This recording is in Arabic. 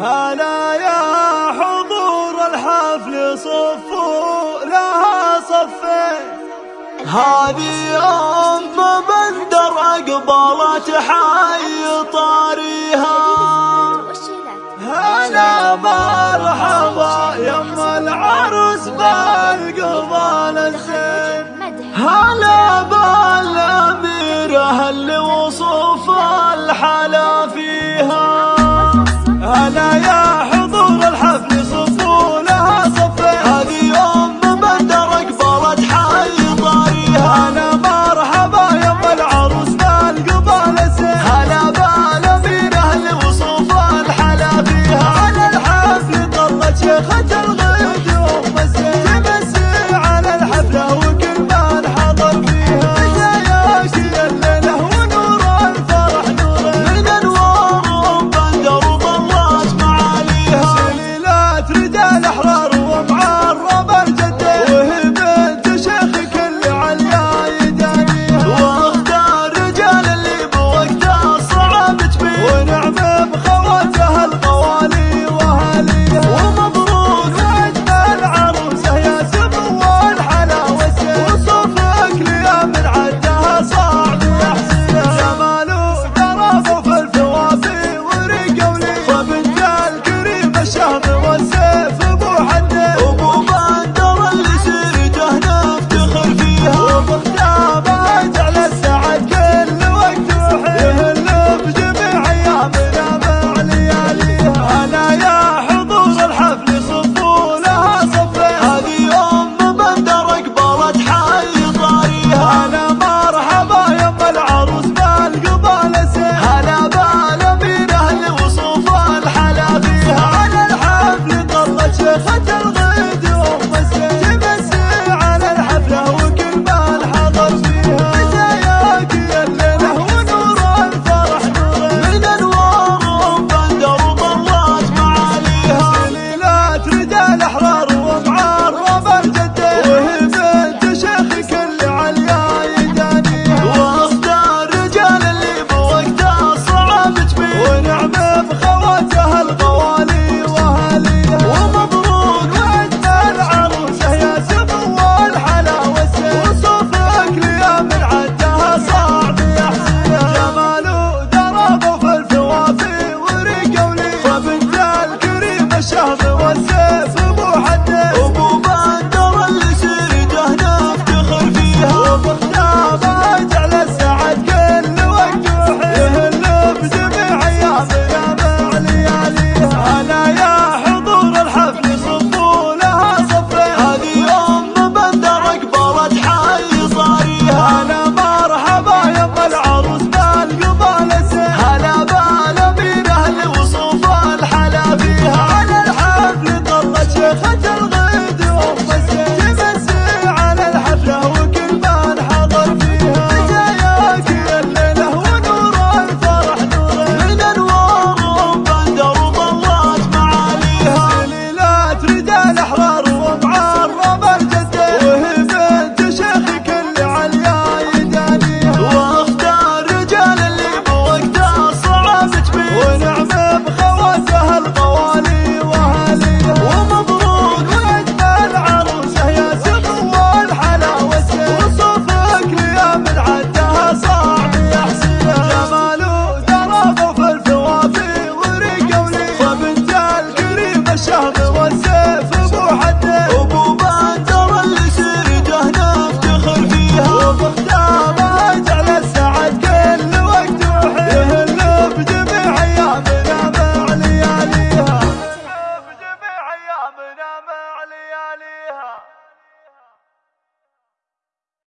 هلا يا حضور الحفل صفوا لها صفين هذه أم بندر أقبلت حي طاريها. هلا مرحبا يم العرس بالقبال الزين. اللي وصوف الحلا فيها هلا يا